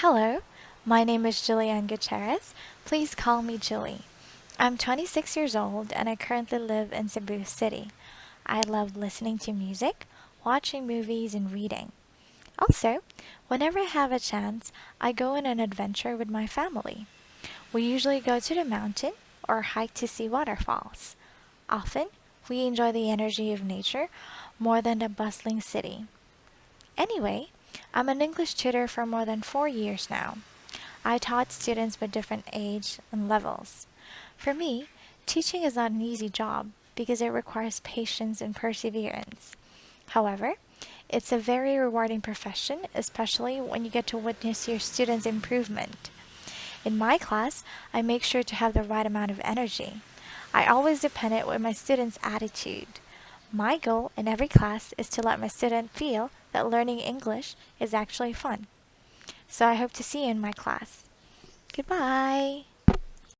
Hello, my name is Jillian Gutierrez. Please call me Jilly. I'm 26 years old and I currently live in Cebu City. I love listening to music, watching movies, and reading. Also, whenever I have a chance, I go on an adventure with my family. We usually go to the mountain or hike to see waterfalls. Often, we enjoy the energy of nature more than the bustling city. Anyway, I'm an English tutor for more than four years now. I taught students with different age and levels. For me, teaching is not an easy job because it requires patience and perseverance. However, it's a very rewarding profession, especially when you get to witness your students' improvement. In my class, I make sure to have the right amount of energy. I always depend it with my students' attitude. My goal in every class is to let my student feel that learning English is actually fun. So I hope to see you in my class. Goodbye!